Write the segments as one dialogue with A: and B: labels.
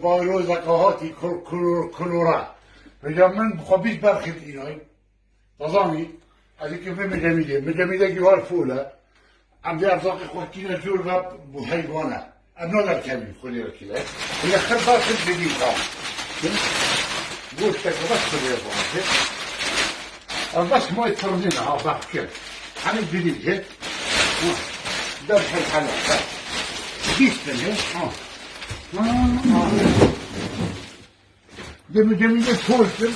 A: با ایلو زکاهاتی کلورا. میگم من خب بیش برخید اینای نظامی؟ از اینکه به میگه میگه. میگه میگه گیوار فوله هم در ارزاق خوکی نجور و حیوانه. ام نادر کمی خودی را کلی میگه خیلی برخید بگیم خواهم گوشت که خب بس خودی را بانده از بس ما ترزینه ها بخ کرد همین بگیم که در حیوانه بیست بگیم جيت ها جميل تولتر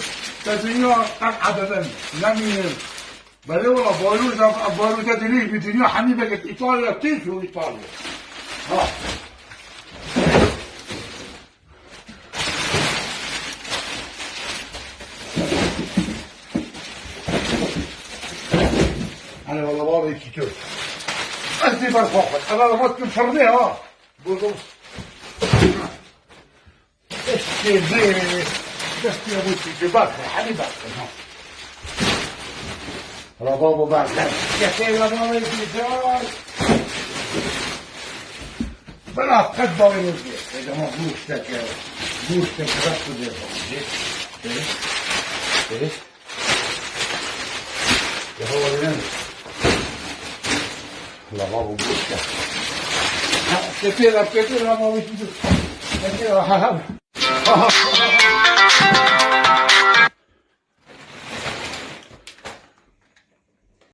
A: تدنيا قد عددا لم بل والله بولوز بولو تدريج بدنيا حميبة قد إيطاليا تيجي إيطاليا ها أنا والله بابا يكتب أنت برفوقك أنا رمضت الفرني ها إذا ما إيه؟ إيه؟ يا هو ها ها